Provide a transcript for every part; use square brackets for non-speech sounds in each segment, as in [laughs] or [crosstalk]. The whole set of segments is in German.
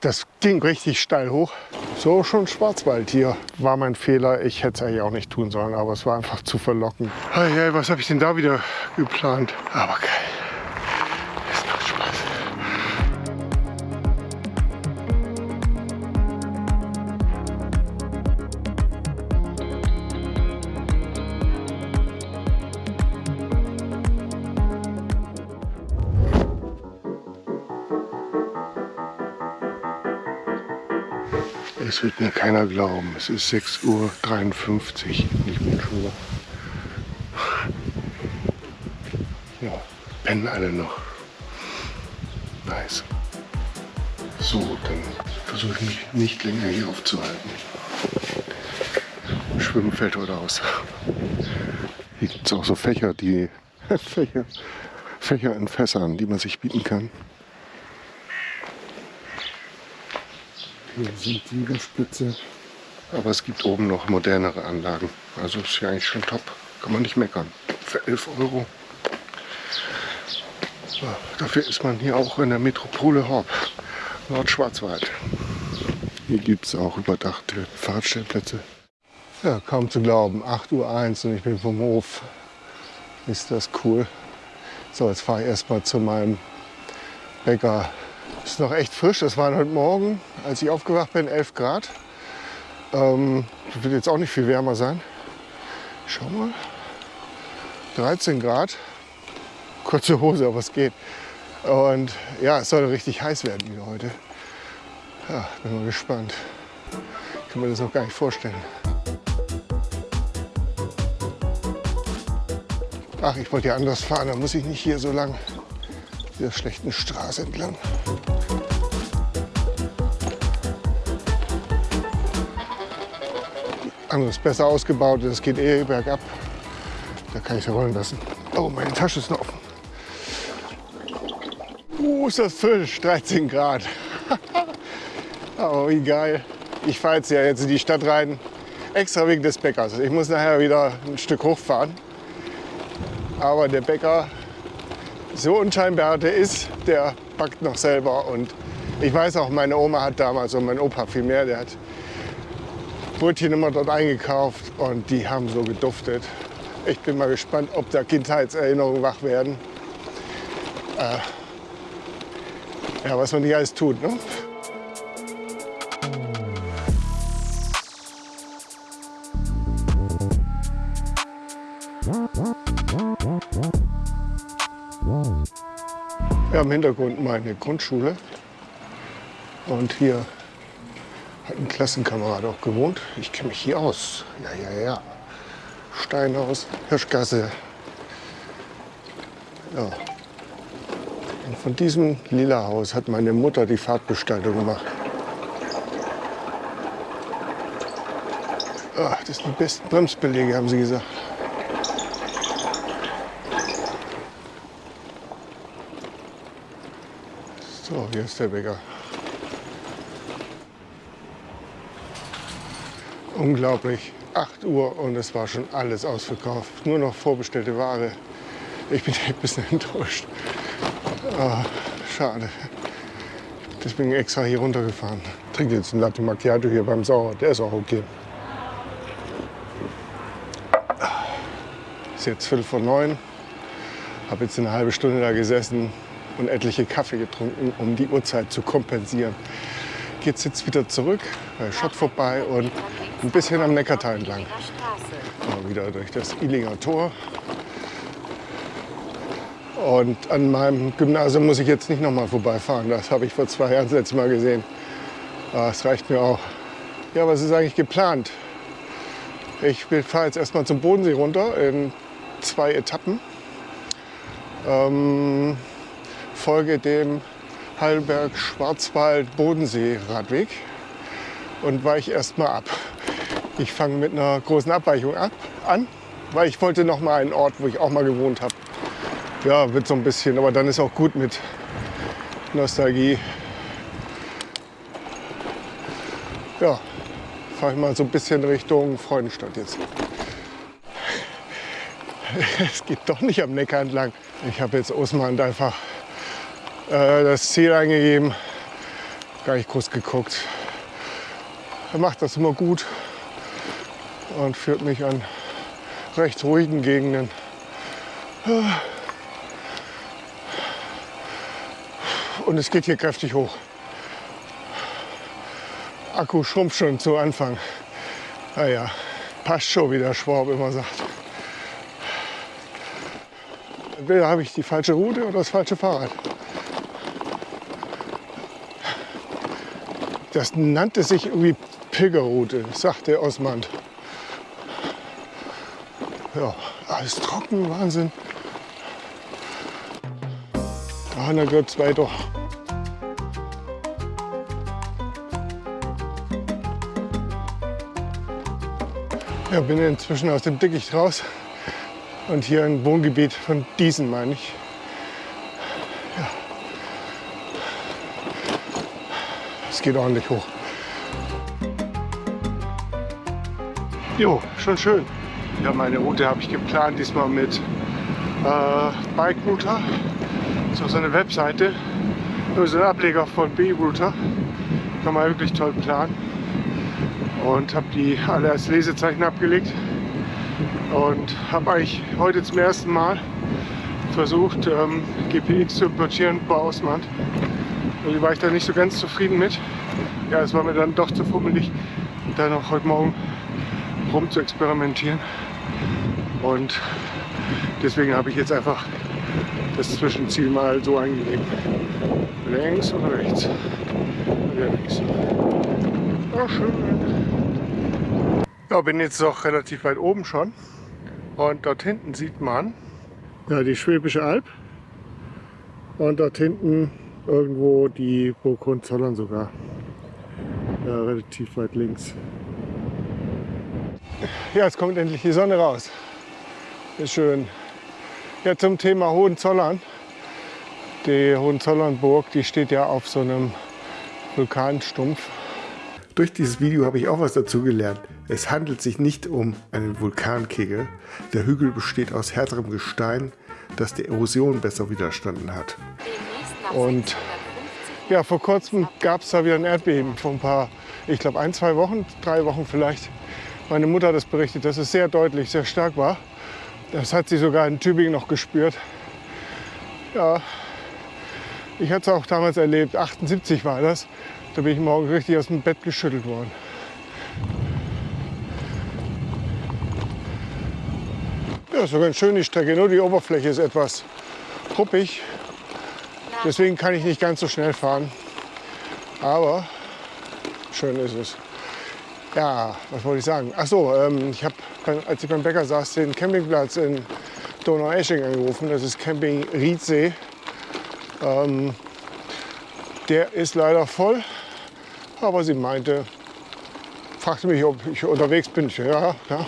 das ging richtig steil hoch. So schon Schwarzwald hier. War mein Fehler. Ich hätte es eigentlich auch nicht tun sollen, aber es war einfach zu verlockend. Hey, hey, was habe ich denn da wieder geplant? Aber geil. Es wird mir keiner glauben. Es ist 6.53 Uhr. Ich bin schon wach. Ja, pennen alle noch. Nice. So, dann versuche ich mich nicht länger hier aufzuhalten. Schwimmen fällt heute aus. Hier gibt es auch so Fächer, die [laughs] Fächer, Fächer in Fässern, die man sich bieten kann. Hier sind die Liegestütze. Aber es gibt oben noch modernere Anlagen. Also ist ja eigentlich schon top. Kann man nicht meckern. Für 11 Euro. Dafür ist man hier auch in der Metropole Horb, Nordschwarzwald. Hier gibt es auch überdachte Fahrradstellplätze. Ja, kaum zu glauben. 8.01 Uhr und ich bin vom Hof. Ist das cool. So, jetzt fahre ich erstmal zu meinem Bäcker ist noch echt frisch. Das waren heute Morgen, als ich aufgewacht bin, 11 Grad. Ähm, wird jetzt auch nicht viel wärmer sein. Schau mal. 13 Grad. Kurze Hose, aber es geht. Und ja, es soll richtig heiß werden wieder heute. Ja, bin mal gespannt. Ich kann mir das auch gar nicht vorstellen. Ach, ich wollte ja anders fahren, dann muss ich nicht hier so lang der schlechten Straße entlang. Andere ist besser ausgebaut, das geht eh bergab. Da kann ich es rollen lassen. Oh, meine Tasche ist noch offen. Uh, ist das frisch, 13 Grad. [laughs] oh, wie geil. Ich fahre jetzt ja jetzt in die Stadt rein, extra wegen des Bäckers. Ich muss nachher wieder ein Stück hochfahren. Aber der Bäcker so unscheinbar der ist, der backt noch selber. Und ich weiß auch, meine Oma hat damals und mein Opa viel mehr, der hat Brötchen immer dort eingekauft und die haben so geduftet. Ich bin mal gespannt, ob da Kindheitserinnerungen wach werden. Äh, ja, was man nicht alles tut. Ne? Ja, im Hintergrund meine Grundschule. Und hier hat ein Klassenkamerad auch gewohnt. Ich kenne mich hier aus. Ja, ja, ja. Steinhaus, Hirschgasse. Ja. Und von diesem lila Haus hat meine Mutter die Fahrtgestaltung gemacht. Ah, das sind die besten Bremsbelege, haben sie gesagt. So, hier ist der Bäcker. Unglaublich. 8 Uhr und es war schon alles ausverkauft. Nur noch vorbestellte Ware. Ich bin [laughs] ein bisschen enttäuscht. Oh, schade. Deswegen extra hier runtergefahren. Trinke jetzt einen Latte Macchiato hier beim Sauer. Der ist auch okay. Ist jetzt Viertel vor neun. Habe jetzt eine halbe Stunde da gesessen und etliche Kaffee getrunken, um die Uhrzeit zu kompensieren. Geht jetzt wieder zurück, Schott vorbei und ein bisschen am Neckartal entlang. Mal wieder durch das Illinger Tor. Und an meinem Gymnasium muss ich jetzt nicht noch mal vorbeifahren. Das habe ich vor zwei Jahren das letzte Mal gesehen. Das reicht mir auch. Ja, was ist eigentlich geplant? Ich fahre jetzt erstmal zum Bodensee runter in zwei Etappen. Ähm, folge dem Heidelberg-Schwarzwald-Bodensee-Radweg und weiche erstmal ab. Ich fange mit einer großen Abweichung ab, an, weil ich wollte noch mal einen Ort, wo ich auch mal gewohnt habe. Ja, wird so ein bisschen, aber dann ist auch gut mit Nostalgie. Ja, fahre ich mal so ein bisschen Richtung Freudenstadt jetzt. [laughs] Es geht doch nicht am Neckar entlang. Ich habe jetzt Osmand einfach äh, das Ziel eingegeben, gar nicht groß geguckt. Er macht das immer gut und führt mich an recht ruhigen Gegenden. Und es geht hier kräftig hoch. Akku schrumpft schon zu Anfang. Naja, passt schon, wie der Schwab immer sagt. Entweder habe ich die falsche Route oder das falsche Fahrrad. Das nannte sich irgendwie Pilgerroute, sagte Osmand. Ja, alles trocken, Wahnsinn. Ah, na geht's weiter. Ja, bin inzwischen aus dem Dickicht raus und hier ein Wohngebiet von diesen, meine ich. Ja. Es geht ordentlich hoch. Jo, schon schön. Ja, meine Route habe ich geplant, diesmal mit äh, Bike Router. So, so eine Webseite, so ein Ableger von B-Router. Kann man wirklich toll planen und habe die alle als Lesezeichen abgelegt und habe eigentlich heute zum ersten Mal versucht ähm, GPX zu importieren bei Ausland. Irgendwie war ich da nicht so ganz zufrieden mit. Ja, es war mir dann doch zu fummelig, da noch heute Morgen rum zu experimentieren. Und deswegen habe ich jetzt einfach das Zwischenziel mal so eingegeben. Längs oder rechts? Ja, links. Oh, schön. Ja, bin jetzt doch relativ weit oben schon. Und dort hinten sieht man ja, die Schwäbische Alb. Und dort hinten irgendwo die Burg Hohenzollern sogar. Ja, relativ weit links. Ja, jetzt kommt endlich die Sonne raus. Ist schön. Ja, zum Thema Hohenzollern. Die Hohenzollernburg, die steht ja auf so einem Vulkanstumpf. Durch dieses Video habe ich auch was dazu gelernt. Es handelt sich nicht um einen Vulkankegel. Der Hügel besteht aus härterem Gestein, das der Erosion besser widerstanden hat. Und ja, vor kurzem gab es da wieder ein Erdbeben. Vor ein paar, ich glaube ein, zwei Wochen, drei Wochen vielleicht. Meine Mutter hat das berichtet, dass es sehr deutlich, sehr stark war. Das hat sie sogar in Tübingen noch gespürt. Ja, ich hatte es auch damals erlebt, 78 war das. Da bin ich morgen richtig aus dem Bett geschüttelt worden. Ja, ist so ganz schön die Strecke, nur die Oberfläche ist etwas ruppig. Deswegen kann ich nicht ganz so schnell fahren. Aber schön ist es. Ja, was wollte ich sagen? Ach so, ähm, ich habe, als ich beim Bäcker saß, den Campingplatz in Donaueschingen angerufen. Das ist Camping Riedsee. Ähm, der ist leider voll. Aber sie meinte, fragte mich, ob ich unterwegs bin. Ja, ja.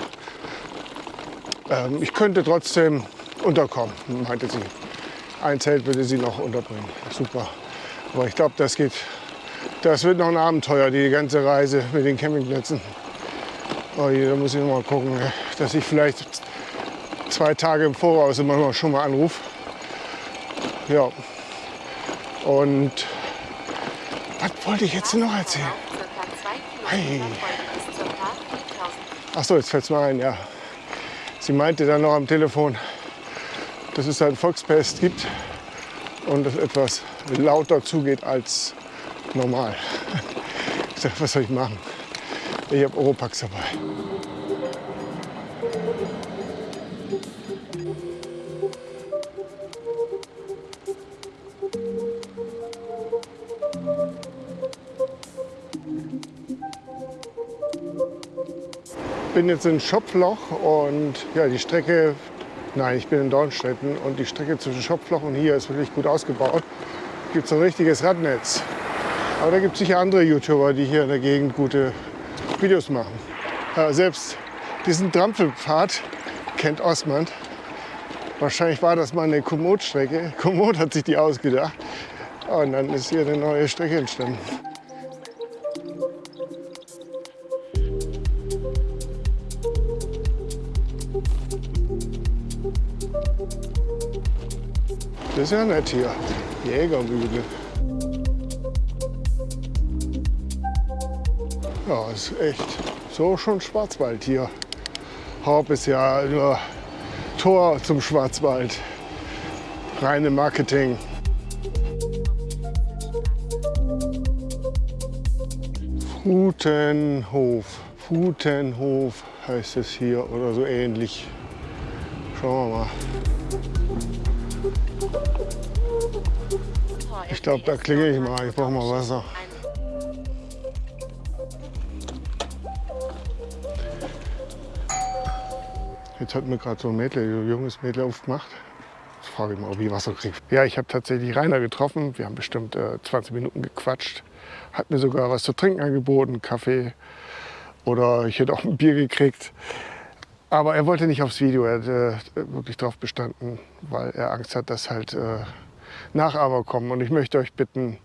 Ähm, ich könnte trotzdem unterkommen, meinte sie. Ein Zelt würde sie noch unterbringen. Super. Aber ich glaube, das geht. Das wird noch ein Abenteuer, die ganze Reise mit den Campingplätzen. Oh je, da muss ich mal gucken, dass ich vielleicht zwei Tage im Voraus immer schon mal anrufe. Ja. Und was wollte ich jetzt noch erzählen? Hey. Ach so, jetzt fällt es mir ein, ja. Sie meinte dann noch am Telefon, dass es ein Volksfest gibt und es etwas lauter zugeht als normal. Ich sag, was soll ich machen? Ich habe Oropax dabei. bin jetzt in Schopfloch und ja, die Strecke, nein, ich bin in Dornstetten und die Strecke zwischen Schopfloch und hier ist wirklich gut ausgebaut. Gibt so ein richtiges Radnetz. Aber da gibt es sicher andere YouTuber, die hier in der Gegend gute Videos machen. Ja, selbst diesen Trampelpfad kennt Osmand. Wahrscheinlich war das mal eine Komoot-Strecke. [laughs] Komoot hat sich die ausgedacht. Und dann ist hier eine neue Strecke entstanden. Das ist ja nett hier. Jägermühle. Ja, ist echt so schon Schwarzwald hier. Haupt ist ja nur Tor zum Schwarzwald. Reine Marketing. Futenhof. Futenhof heißt es hier oder so ähnlich. Schauen wir mal. Ich glaube, da klingel ich mal. Ich brauche mal Wasser. Jetzt hat mir gerade so ein Mädel, so ein junges Mädel aufgemacht. Jetzt frage ich mal, ob ich Wasser kriege. Ja, ich habe tatsächlich Rainer getroffen. Wir haben bestimmt äh, 20 Minuten gequatscht. Hat mir sogar was zu trinken angeboten, Kaffee. Oder ich hätte auch ein Bier gekriegt. Aber er wollte nicht aufs Video. Er hat äh, wirklich darauf bestanden, weil er Angst hat, dass halt äh, Nachahmer kommen. Und ich möchte euch bitten,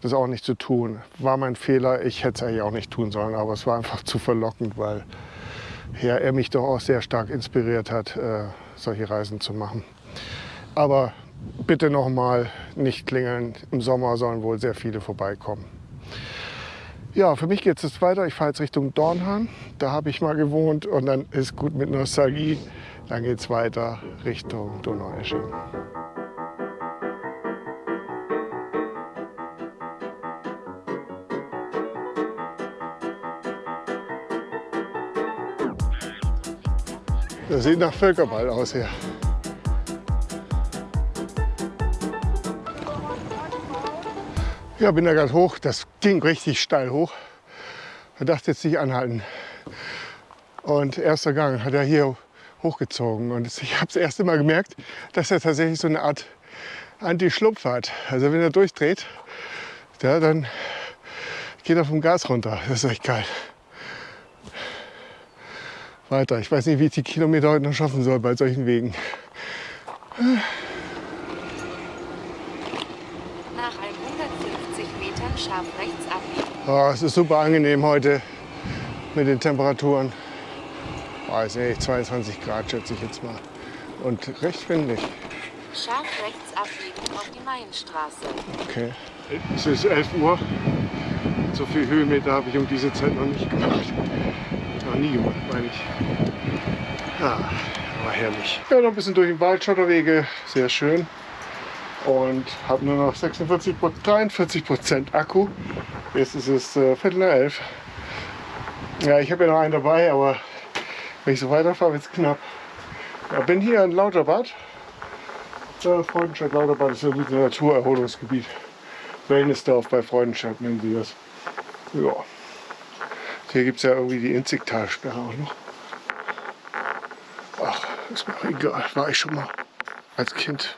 das auch nicht zu tun. War mein Fehler. Ich hätte es eigentlich auch nicht tun sollen. Aber es war einfach zu verlockend, weil ja, er mich doch auch sehr stark inspiriert hat, äh, solche Reisen zu machen. Aber bitte noch mal nicht klingeln. Im Sommer sollen wohl sehr viele vorbeikommen. Ja, für mich geht es jetzt weiter. Ich fahre jetzt Richtung Dornhahn. Da habe ich mal gewohnt und dann ist gut mit Nostalgie. Dann geht es weiter Richtung Donaueschingen. Das sieht nach Völkerball aus hier. Ja, bin da gerade hoch. Das ging richtig steil hoch. Ich dachte jetzt nicht anhalten. Und erster Gang hat er hier hochgezogen. Und ich habe das erste Mal gemerkt, dass er tatsächlich so eine Art Anti-Schlupf hat. Also wenn er durchdreht, ja, dann geht er vom Gas runter. Das ist echt geil weiter. Ich weiß nicht, wie ich die Kilometer heute noch schaffen soll bei solchen Wegen. Nach 150 Metern scharf rechts abbiegen. Oh, es ist super angenehm heute mit den Temperaturen. Weiß nicht, 22 Grad schätze ich jetzt mal. Und recht windig. Scharf rechts abbiegen auf die Mainstraße. Okay. Es ist 11 Uhr. So viel Höhenmeter habe ich um diese Zeit noch nicht gemacht noch nie gemacht, meine ich. Ja, war herrlich. Ja, noch ein bisschen durch den Wald, Schotterwege, sehr schön. Und habe nur noch 46, 43 Prozent Akku. Jetzt ist es äh, Viertel nach elf. Ja, ich habe ja noch einen dabei, aber wenn ich so weiterfahre, wird es knapp. Ja, bin hier in Lauterbad. Äh, Freudenstadt Lauterbad ist ein Naturerholungsgebiet. Wellnessdorf bei Freudenstadt nennen sie das. Ja. Hier gibt es ja irgendwie die Inzigtalsperre auch noch. Ach, ist mir auch egal. War ich schon mal als Kind,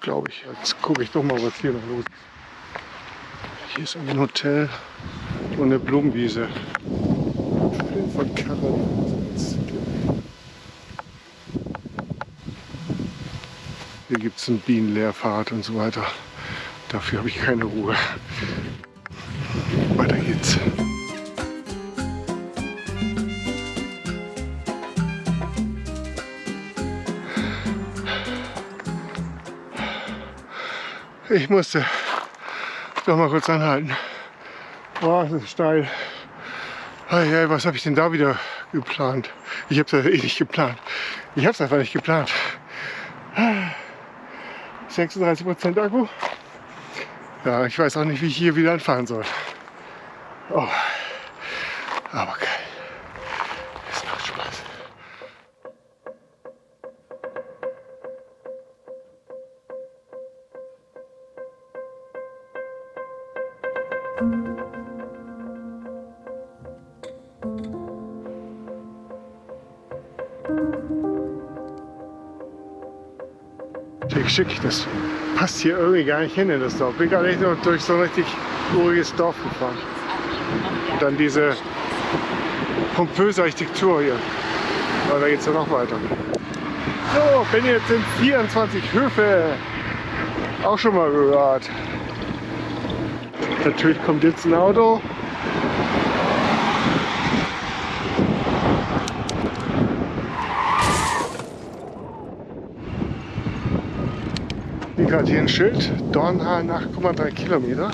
glaube ich. Jetzt gucke ich doch mal, was hier noch los ist. Hier ist ein Hotel und eine Blumenwiese. Von Karren. Hier gibt es einen Bienenleerfahrt und so weiter. Dafür habe ich keine Ruhe. Weiter geht's. Ich musste doch mal kurz anhalten. Oh, das ist steil. Hey, was habe ich denn da wieder geplant? Ich habe es eh nicht geplant. Ich habe es einfach nicht geplant. 36% Akku. Ja, ich weiß auch nicht, wie ich hier wieder anfahren soll. Oh, aber geil. Schick, das passt hier irgendwie gar nicht hin in das Dorf. Bin gar nicht nur durch so ein richtig uriges Dorf gefahren. Und dann diese pompöse Architektur hier. Aber da geht es ja noch weiter. So, bin jetzt in 24 Höfe. Auch schon mal gehört. Natürlich kommt jetzt ein Auto. Gerade hier ein Schild, Dornhahn 8,3 Kilometer.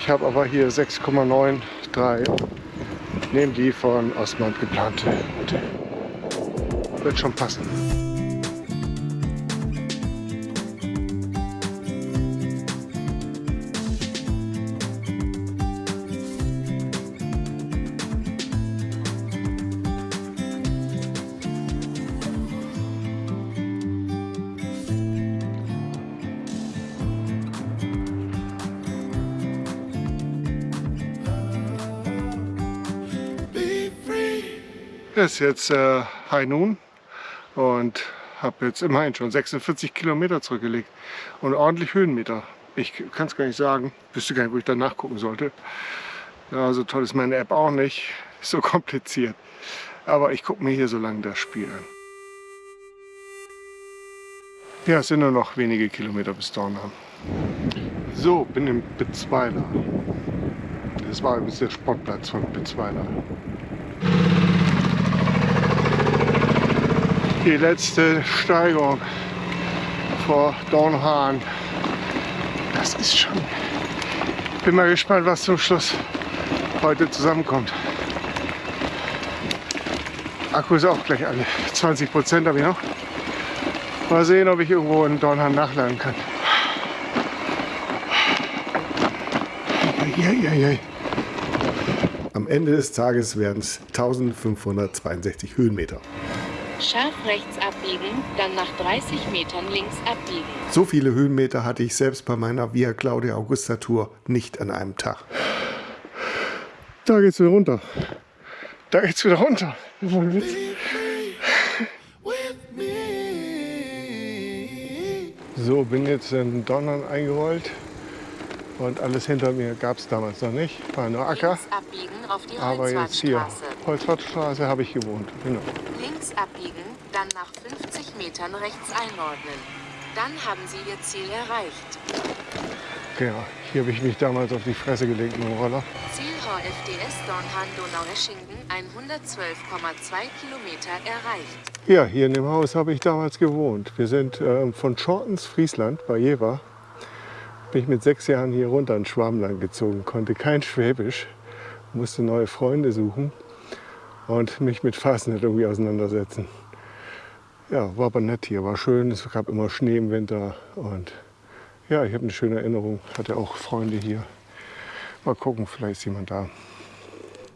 Ich habe aber hier 6,93. Nehme die von Osmand geplante. Wird schon passen. Ist jetzt äh, High Noon und habe jetzt immerhin schon 46 Kilometer zurückgelegt und ordentlich Höhenmeter. Ich kann es gar nicht sagen, wüsste gar nicht, wo ich da nachgucken sollte. Ja, so toll ist meine App auch nicht, [laughs] so kompliziert. Aber ich gucke mir hier so lange das Spiel an. Ja, es sind nur noch wenige Kilometer bis Dornheim. So, bin im Bitzweiler. Das war übrigens der Sportplatz von Bitzweiler. Die letzte Steigung vor Dornhahn. Das ist schon... Bin mal gespannt, was zum Schluss heute zusammenkommt. Akku ist auch gleich alle. 20 Prozent habe ich noch. Mal sehen, ob ich irgendwo in Dornhahn nachladen kann. Am Ende des Tages werden es 1562 Höhenmeter. Scharf rechts abbiegen, dann nach 30 Metern links abbiegen. So viele Höhenmeter hatte ich selbst bei meiner Via Claudia Augusta Tour nicht an einem Tag. Da geht's wieder runter. Da geht's wieder runter. So, bin jetzt in Donnern eingerollt. Und alles hinter mir gab es damals noch nicht. War nur Acker. Aber jetzt hier, Holzwartstraße habe ich gewohnt. Genau. Links abbiegen, dann nach 50 Metern rechts einordnen. Dann haben Sie Ihr Ziel erreicht. Genau, hier habe ich mich damals auf die Fresse gelegt mit dem Roller. Ziel HFDS Dornhahn-Donaueschingen, 112,2 Kilometer erreicht. Ja, hier in dem Haus habe ich damals gewohnt. Wir sind äh, von Schortens, Friesland, bei Jever, bin mit sechs Jahren hier runter in Schwabenland gezogen, konnte kein Schwäbisch, musste neue Freunde suchen und mich mit Fastnet irgendwie auseinandersetzen. Ja, war aber nett hier, war schön, es gab immer Schnee im Winter und ja, ich habe eine schöne Erinnerung, hatte auch Freunde hier. Mal gucken, vielleicht ist jemand da.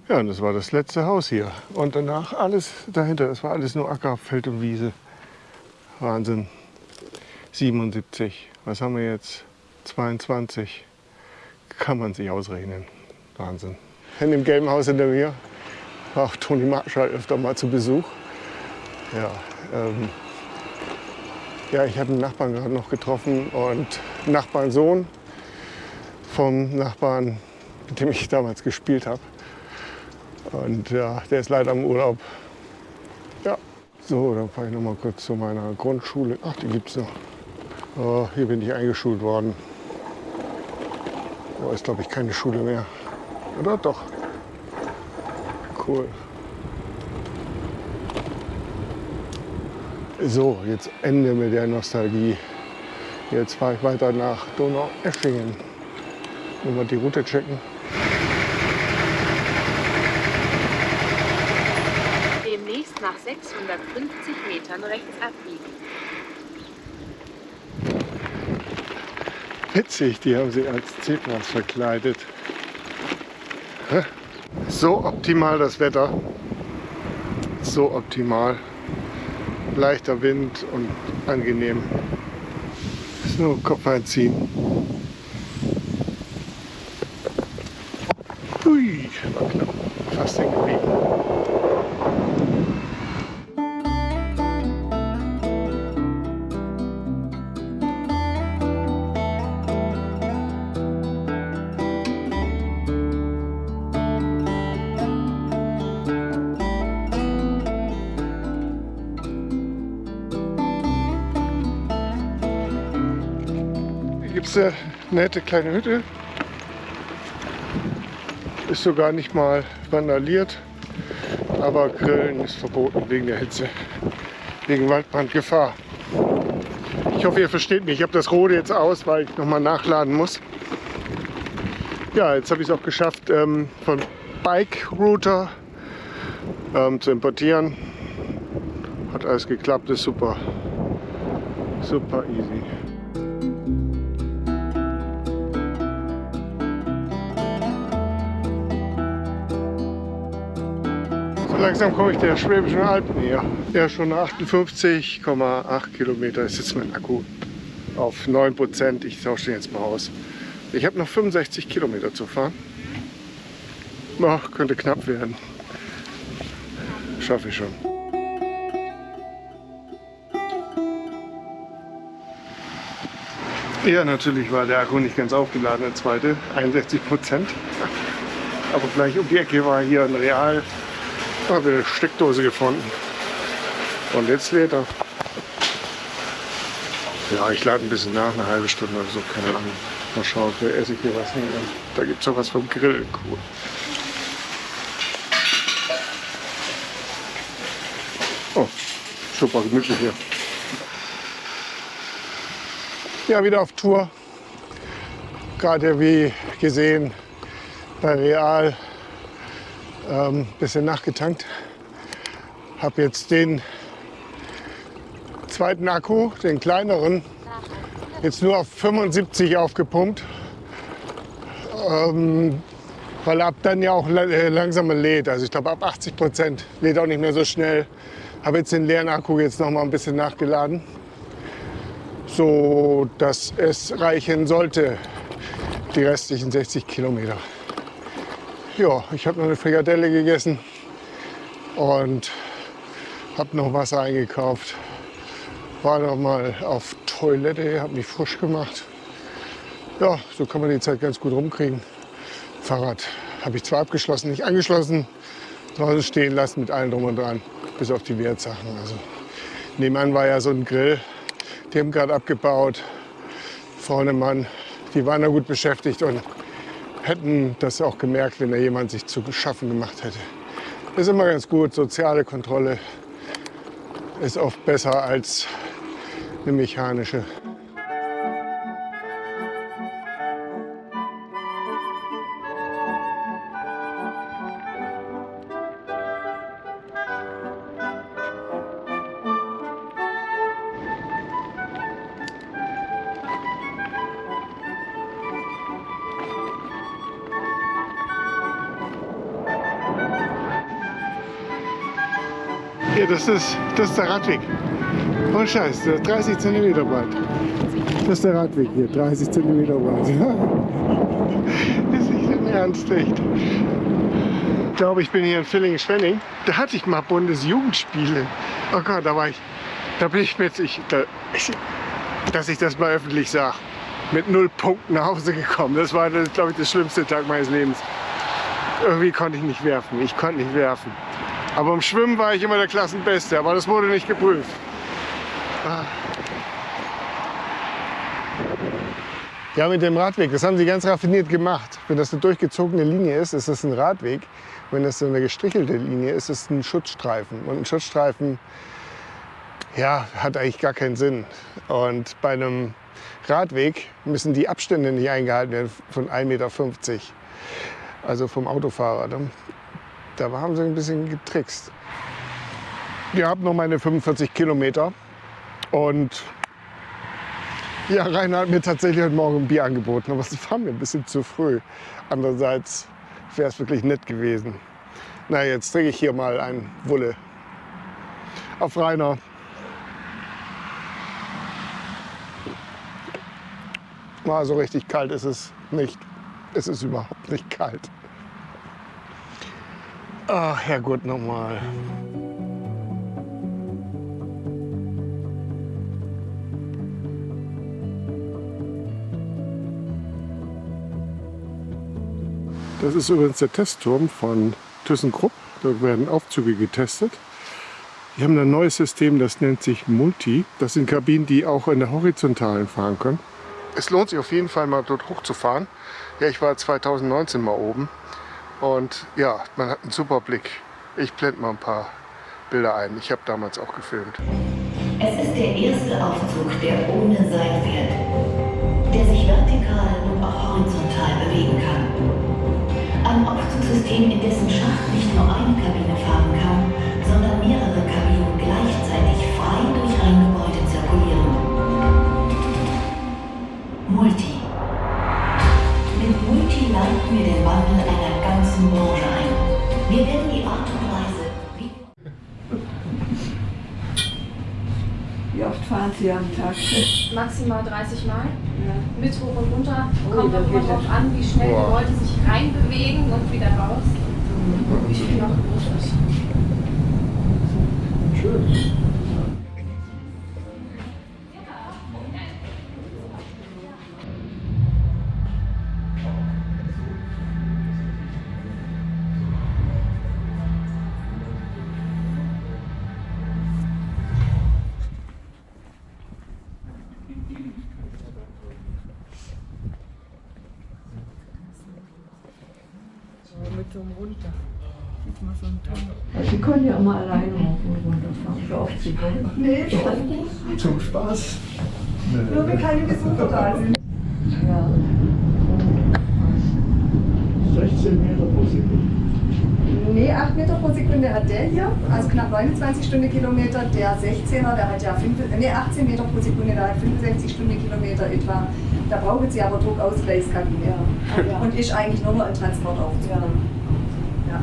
Ja, und das war das letzte Haus hier. Und danach alles dahinter, das war alles nur Acker, Feld und Wiese. Wahnsinn. 77. Was haben wir jetzt? 22 kann man sich ausrechnen. Wahnsinn. In dem gelben Haus hinter mir war auch Toni Marschall öfter mal zu Besuch. Ja, ähm, ja ich habe einen Nachbarn gerade noch getroffen und Nachbarn Sohn vom Nachbarn, mit dem ich damals gespielt habe. Und ja, der ist leider im Urlaub. Ja, so, dann fahre ich noch mal kurz zu meiner Grundschule. Ach, die gibt es noch. Oh, hier bin ich eingeschult worden. Aber ist, glaube ich, keine Schule mehr. Oder doch? Cool. So, jetzt Ende mit der Nostalgie. Jetzt fahre ich weiter nach Donau-Eschingen. Nur mal die Route checken. Demnächst nach 650 Metern rechts abbiegen. Witzig, die haben sie als Zebras verkleidet. So optimal das Wetter. So optimal. Leichter Wind und angenehm. So, Kopf einziehen. Nette kleine Hütte. Ist sogar nicht mal vandaliert, aber Grillen ist verboten wegen der Hitze, wegen Waldbrandgefahr. Ich hoffe, ihr versteht mich. Ich habe das Rode jetzt aus, weil ich nochmal nachladen muss. Ja, jetzt habe ich es auch geschafft, ähm, von Bike Router ähm, zu importieren. Hat alles geklappt, ist super. Super easy. Langsam komme ich der Schwäbischen Alpen näher. Ja, schon 58,8 Kilometer ist jetzt mein Akku auf 9 Prozent. Ich tausche den jetzt mal aus. Ich habe noch 65 Kilometer zu fahren. Oh, könnte knapp werden. Schaffe ich schon. Ja, natürlich war der Akku nicht ganz aufgeladen, der zweite, 61 Prozent. Aber gleich um die Ecke war hier ein Real, habe eine Steckdose gefunden. Und jetzt lädt er. Ja, ich lade ein bisschen nach, eine halbe Stunde oder so, keine Ahnung. Mal schauen, vielleicht esse ich hier was hin. Da gibt es auch was vom Grill. Cool. Oh, super gemütlich hier. Ja, wieder auf Tour. Gerade wie gesehen bei Real ähm, bisschen nachgetankt. Habe jetzt den zweiten Akku, den kleineren, jetzt nur auf 75 aufgepumpt, ähm, weil ab dann ja auch äh, langsamer lädt. Also ich glaube ab 80 Prozent lädt auch nicht mehr so schnell. Habe jetzt den leeren Akku jetzt noch mal ein bisschen nachgeladen so dass es reichen sollte, die restlichen 60 Kilometer. Ja, ich habe noch eine Frikadelle gegessen und habe noch Wasser eingekauft. War noch mal auf Toilette, habe mich frisch gemacht. Ja, so kann man die Zeit ganz gut rumkriegen. Fahrrad habe ich zwar abgeschlossen, nicht angeschlossen, draußen stehen lassen mit allem drum und dran, bis auf die Wertsachen. Also nebenan war ja so ein Grill, die haben gerade abgebaut. Vorne Mann, die waren da gut beschäftigt und hätten das auch gemerkt, wenn da jemand sich zu schaffen gemacht hätte. Ist immer ganz gut. Soziale Kontrolle ist oft besser als eine mechanische. Das ist, das ist der Radweg. Oh Scheiß, der ist 30 cm breit. Das ist der Radweg hier, 30 cm breit. [laughs] ist nicht im Ernst, echt. Ich glaube, ich bin hier in Villingen-Schwenning. Da hatte ich mal Bundesjugendspiele. Oh Gott, da war ich, da bin ich mit, ich, da, ich dass ich das mal öffentlich sage, mit null Punkten nach Hause gekommen. Das war, glaube ich, der schlimmste Tag meines Lebens. Irgendwie konnte ich nicht werfen. Ich konnte nicht werfen. Aber im Schwimmen war ich immer der Klassenbeste, aber das wurde nicht geprüft. Ja, mit dem Radweg, das haben sie ganz raffiniert gemacht. Wenn das eine durchgezogene Linie ist, ist es ein Radweg. Wenn das so eine gestrichelte Linie ist, ist es ein Schutzstreifen. Und ein Schutzstreifen ja, hat eigentlich gar keinen Sinn. Und bei einem Radweg müssen die Abstände nicht eingehalten werden von 1,50 Meter. Also vom Autofahrer. Da haben sie ein bisschen getrickst. Ich habe noch meine 45 Kilometer und ja, Rainer hat mir tatsächlich heute Morgen ein Bier angeboten, aber es war mir ein bisschen zu früh. Andererseits wäre es wirklich nett gewesen. Na, jetzt trinke ich hier mal ein Wulle auf Rainer. Mal so richtig kalt ist es nicht. Es ist überhaupt nicht kalt. Ach, Herrgott, nochmal. Das ist übrigens der Testturm von ThyssenKrupp. Da werden Aufzüge getestet. Die haben ein neues System, das nennt sich Multi. Das sind Kabinen, die auch in der Horizontalen fahren können. Es lohnt sich auf jeden Fall mal dort hochzufahren. Ja, ich war 2019 mal oben. Und ja, man hat einen super Blick. Ich blende mal ein paar Bilder ein. Ich habe damals auch gefilmt. Es ist der erste Aufzug, der ohne Seil fährt, der sich vertikal und auch horizontal bewegen kann. Ein Aufzugssystem, in dessen Schacht nicht nur eine Kabine fahren, maximal 30 Mal. Mit hoch und runter. Oh, Kommt auch immer es. an, wie schnell Boah. die Leute sich reinbewegen und wieder raus. Wie viel noch groß ist. Mit können ja immer alleine rauf und runter fahren, so oft Sie wollen. Nee, schon. Zum Spaß. Nur wenn keine Besucher da sind. Ja. 16 Meter pro Sekunde. Nee, 8 Meter pro Sekunde hat der hier, also knapp 29 Stundenkilometer. Der 16er, der hat ja 5, nee, 18 Meter pro Sekunde, der hat 65 Stundenkilometer etwa. Da brauchen sie aber Druckausgleichskabine. Ja. Und ist eigentlich nur noch ein Transportaufzug. Ja. Ja.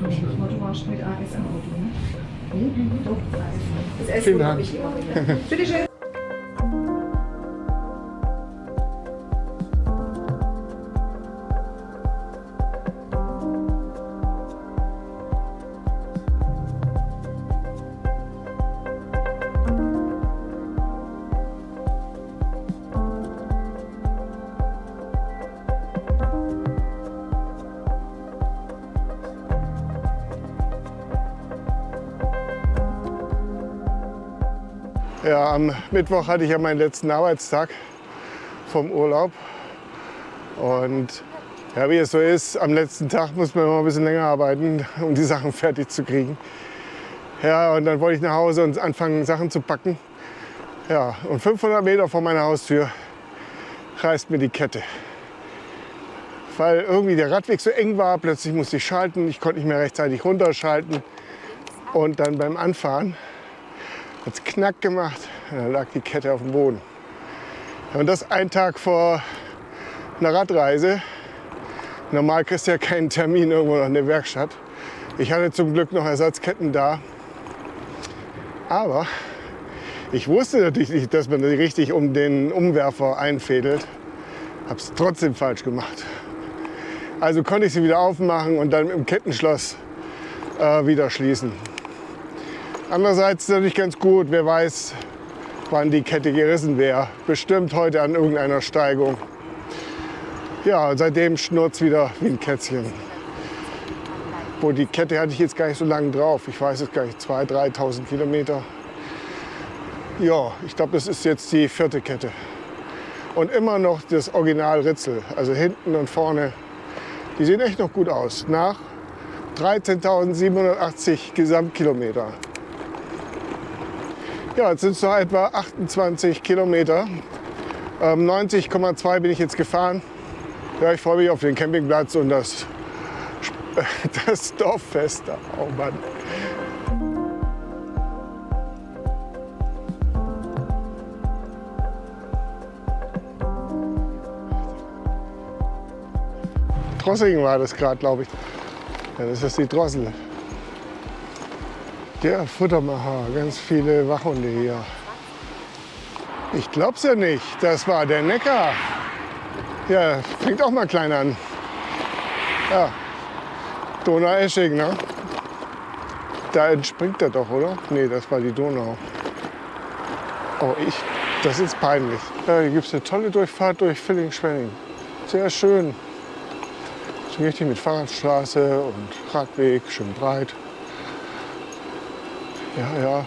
Du warst mit AS im Auto, ne? Nee, doch, AS. Das wundert Dank. mich immer wieder. [laughs] Bitteschön. Ja, am Mittwoch hatte ich ja meinen letzten Arbeitstag vom Urlaub. Und ja, wie es so ist, am letzten Tag muss man immer ein bisschen länger arbeiten, um die Sachen fertig zu kriegen. Ja, und dann wollte ich nach Hause und anfangen, Sachen zu packen. Ja, und 500 Meter vor meiner Haustür reißt mir die Kette. Weil irgendwie der Radweg so eng war, plötzlich musste ich schalten, ich konnte nicht mehr rechtzeitig runterschalten. Und dann beim Anfahren hat es knack gemacht, dann lag die Kette auf dem Boden. Und das ein Tag vor einer Radreise. Normal kriegst du ja keinen Termin irgendwo noch in der Werkstatt. Ich hatte zum Glück noch Ersatzketten da. Aber ich wusste natürlich nicht, dass man die richtig um den Umwerfer einfädelt. Hab's trotzdem falsch gemacht. Also konnte ich sie wieder aufmachen und dann dem Kettenschloss äh, wieder schließen. Andererseits ist natürlich ganz gut, wer weiß, wann die Kette gerissen wäre. Bestimmt heute an irgendeiner Steigung. Ja, seitdem schnurrt wieder wie ein Kätzchen. Wo die Kette hatte ich jetzt gar nicht so lange drauf. Ich weiß es gar nicht, 2.000, 3.000 Kilometer. Ja, ich glaube, das ist jetzt die vierte Kette. Und immer noch das Original Ritzel, also hinten und vorne. Die sehen echt noch gut aus. Nach 13.780 Gesamtkilometer. Ja, jetzt sind es noch etwa 28 Kilometer. Ähm, 90,2 bin ich jetzt gefahren. Ja, ich freue mich auf den Campingplatz und das, [laughs] das Dorffest. Oh Mann. Drossingen war das gerade, glaube ich. Ja, das ist die Drossel. Der Futtermacher, ganz viele Wachhunde hier. Ich glaub's ja nicht, das war der Neckar. Ja, fängt auch mal klein an. Ja, Donau-Esching, ne? Da entspringt er doch, oder? Nee, das war die Donau. Oh, ich, das ist peinlich. Ja, hier gibt es eine tolle Durchfahrt durch Villingen-Schwenning. Sehr schön. Richtig mit Fahrradstraße und Radweg, schön breit. Ja, ja,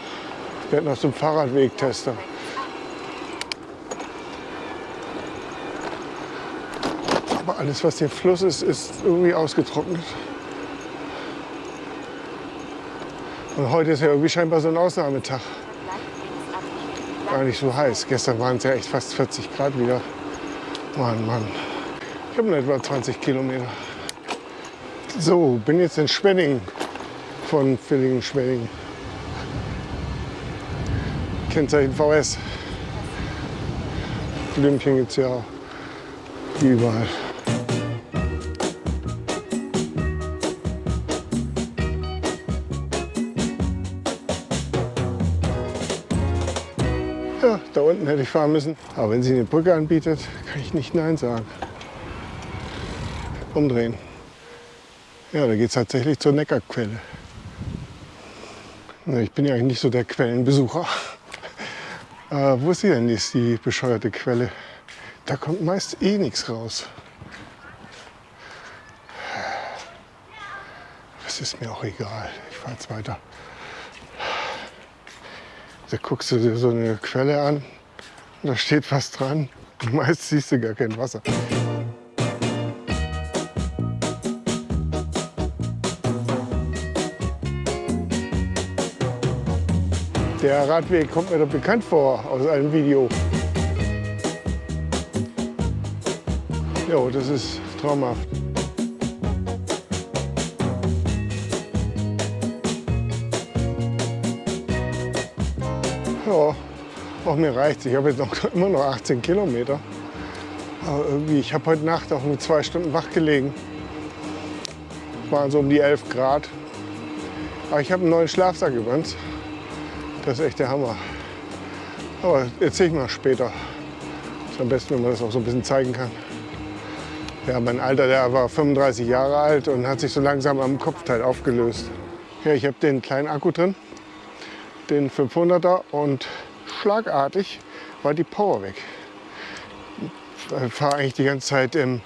ich werde noch zum Fahrradwegtester. Aber alles, was hier Fluss ist, ist irgendwie ausgetrocknet. Und heute ist ja irgendwie scheinbar so ein Ausnahmetag. gar nicht so heiß. Gestern waren es ja echt fast 40 Grad wieder. Mann, Mann. Ich habe nur etwa 20 Kilometer. So, bin jetzt in Schwenning von Villingen-Schwenning. Kennzeichen VS. Blümchen gibt es ja überall. Ja, da unten hätte ich fahren müssen. Aber wenn sie eine Brücke anbietet, kann ich nicht Nein sagen. Umdrehen. Ja, da geht es tatsächlich zur Neckarquelle. Ich bin ja eigentlich nicht so der Quellenbesucher. Äh, wo ist sie denn, ist die bescheuerte Quelle? Da kommt meist eh nichts raus. Das ist mir auch egal. Ich fahre jetzt weiter. Da guckst du dir so eine Quelle an da steht was dran. [laughs] Meist siehst du gar kein Wasser. Der Radweg kommt mir doch bekannt vor aus einem Video. Jo, das ist traumhaft. Ja, auch mir reicht Ich habe jetzt noch, [laughs] immer noch 18 Kilometer. Aber irgendwie, ich habe heute Nacht auch nur zwei Stunden wach gelegen. Waren so um die 11 Grad. Aber ich habe einen neuen Schlafsack übrigens. Das ist echt der Hammer. Aber erzähle ich mal später. Ist am besten, wenn man das auch so ein bisschen zeigen kann. Ja, mein Alter, der war 35 Jahre alt und hat sich so langsam am Kopfteil aufgelöst. Ja, ich habe den kleinen Akku drin, den 500er und schlagartig war die Power weg. Ich fahre eigentlich die ganze Zeit im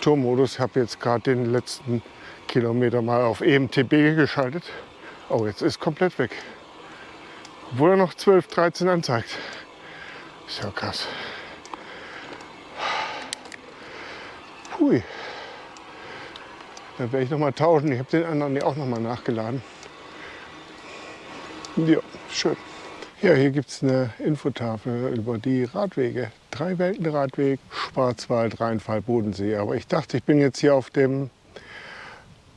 Turmmodus. habe jetzt gerade den letzten Kilometer mal auf EMTB geschaltet. Oh, jetzt ist komplett weg. Obwohl er noch 12, 13 anzeigt. Ist ja krass. Hui. Da werde ich noch mal tauschen. Ich habe den anderen auch noch mal nachgeladen. Ja, schön. Ja, hier gibt es eine Infotafel über die Radwege. Drei Weltenradweg, Schwarzwald, Rheinfall, Bodensee. Aber ich dachte, ich bin jetzt hier auf dem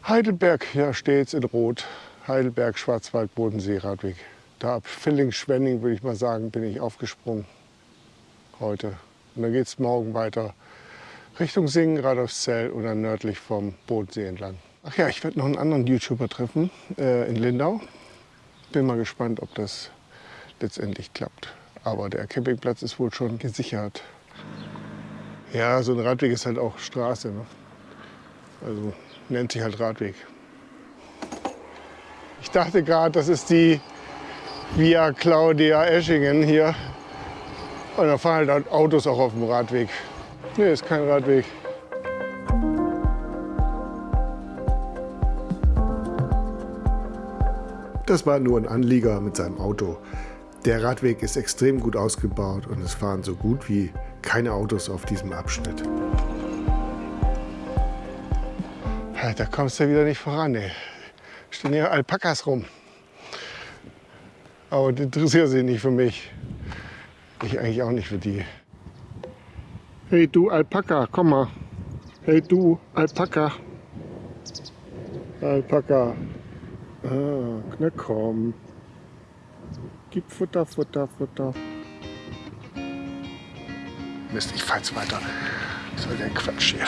Heidelberg, hier steht in Rot. Heidelberg, Schwarzwald, Bodensee, Radweg. Da ab Filling-Schwenning, würde ich mal sagen, bin ich aufgesprungen heute. Und dann geht es morgen weiter Richtung Singen, Radolfszell oder nördlich vom Bodensee entlang. Ach ja, ich werde noch einen anderen YouTuber treffen äh, in Lindau. Bin mal gespannt, ob das letztendlich klappt. Aber der Campingplatz ist wohl schon gesichert. Ja, so ein Radweg ist halt auch Straße. Ne? Also nennt sich halt Radweg. Ich dachte gerade, das ist die Via Claudia Eschingen hier. Und da fahren halt Autos auch auf dem Radweg. Nee, ist kein Radweg. Das war nur ein Anlieger mit seinem Auto. Der Radweg ist extrem gut ausgebaut und es fahren so gut wie keine Autos auf diesem Abschnitt. Da kommst du wieder nicht voran. Ey. Stehen hier Alpakas rum. Aber die interessieren sich nicht für mich. Ich eigentlich auch nicht für die. Hey du Alpaka, komm mal. Hey du Alpaka. Alpaka. Ah, na komm. Gib Futter, Futter, Futter. Mist, ich fahr jetzt weiter. Was soll der Quatsch hier?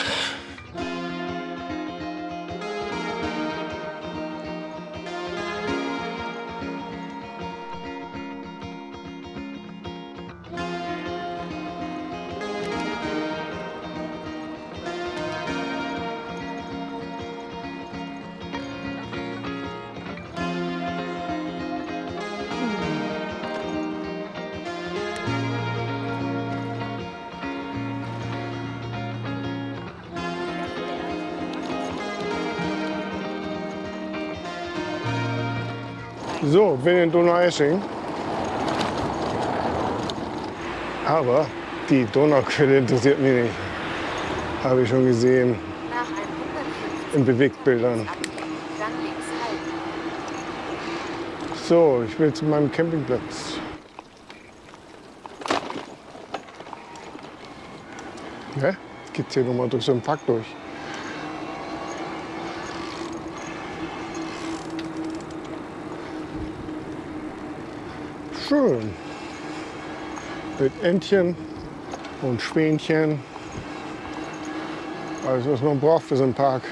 Ich bin in Donaueschingen. Aber die Donauquelle interessiert mich nicht. Habe ich schon gesehen in Bewegtbildern. So, ich will zu meinem Campingplatz. Ja, geht hier nochmal durch so einen Park durch. Schön. Mit Entchen und Schwänchen. Alles, was man braucht für so einen Park.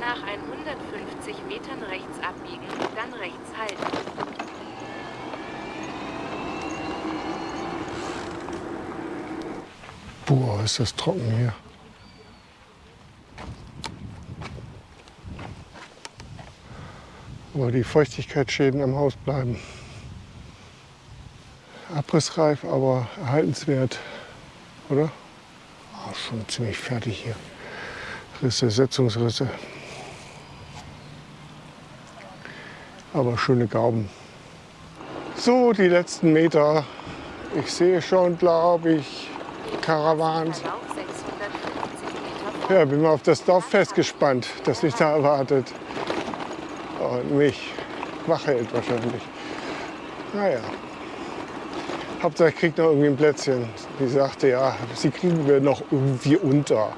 Nach 150 Metern rechts abbiegen, dann rechts halten. Boah, ist das trocken hier. Aber die Feuchtigkeitsschäden am Haus bleiben. Abrissreif, aber erhaltenswert, oder? Oh, schon ziemlich fertig hier. Risse, Setzungsrisse. Aber schöne Gauben. So, die letzten Meter. Ich sehe schon, glaube ich, Karawans. Verlauf 650 Meter Ja, bin mal auf das Dorffest gespannt, das mich da erwartet. Und mich wach wahrscheinlich. Naja. Hauptsache ich krieg noch irgendwie ein Plätzchen. Die sagte, ja, sie kriegen wir noch irgendwie unter.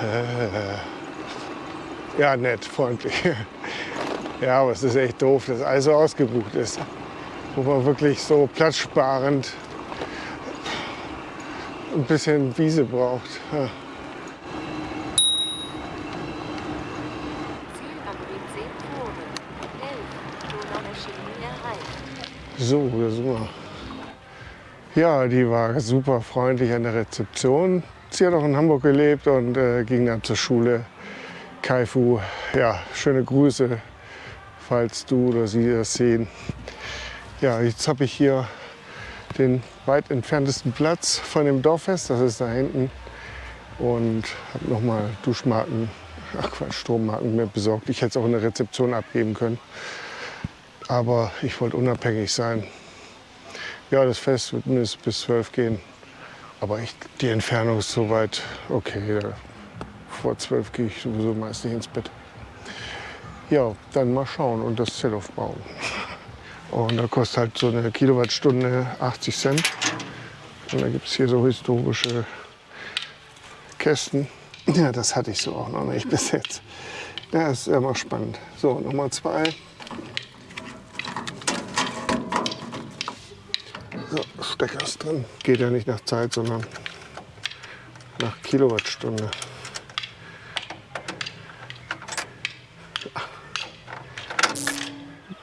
Äh, Ja, nett, freundlich. [laughs] Ja, aber es ist echt doof, dass alles so ausgebucht ist. Wo man wirklich so platzsparend ein bisschen Wiese braucht. Ja. Ziel am Rietsee Poren. 11. Donaueschingen erreicht. So, da sind wir. Ja, die war super freundlich an der Rezeption. Sie hat auch in Hamburg gelebt und äh, ging dann zur Schule. Kaifu, ja, schöne Grüße, falls du oder sie das sehen. Ja, jetzt habe ich hier den weit entferntesten Platz von dem Dorffest, das ist da hinten. Und habe nochmal Duschmarken, ach Quatsch, Strommarken mir besorgt. Ich hätte es auch in der Rezeption abgeben können. Aber ich wollte unabhängig sein. Ja, das Fest wird mindestens bis 12 gehen. Aber echt, die Entfernung ist so weit, okay, vor 12 gehe ich sowieso meist nicht ins Bett. Ja, dann mal schauen und das Zelt aufbauen. Und da kostet halt so eine Kilowattstunde 80 Cent. Und da gibt es hier so historische Kästen. Ja, das hatte ich so auch noch nicht bis jetzt. Ja, ist immer spannend. So, Nummer zwei. So, Stecker ist drin. Geht ja nicht nach Zeit, sondern nach Kilowattstunde.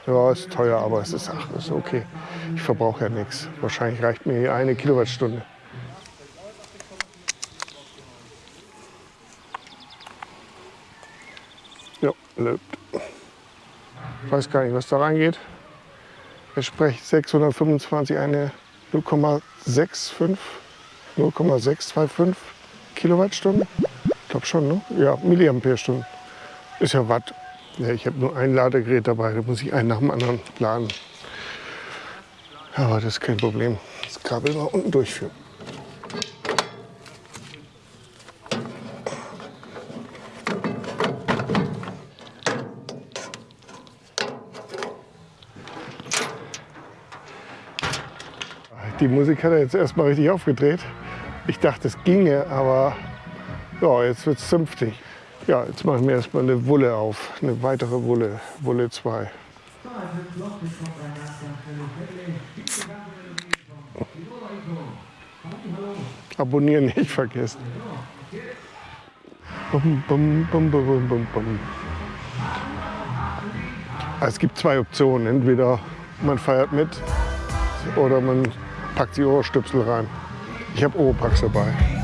Ja, ist teuer, aber es ist, ach, ist okay. Ich verbrauche ja nichts. Wahrscheinlich reicht mir hier eine Kilowattstunde. Ja, läuft. Ich weiß gar nicht, was da reingeht. Entspricht 625 eine 0,65, 0,625 Kilowattstunde. Ich glaube schon, ne? Ja, Milliampere-Stunden. Ist ja Watt. Ja, ich habe nur ein Ladegerät dabei, da muss ich einen nach dem anderen laden. Aber das ist kein Problem. Das Kabel mal unten durchführen. Die Musik hat er jetzt erstmal richtig aufgedreht. Ich dachte, es ginge, aber ja, jetzt wird es zünftig. Ja, jetzt mache ich mir erstmal eine Wulle auf, eine weitere Wulle, Wulle 2. Abonnieren nicht vergessen. Bum, bum, bum, bum, bum, bum, bum. Es gibt zwei Optionen. Entweder man feiert mit oder man packt die Ohrstöpsel rein. Ich habe Oropax dabei.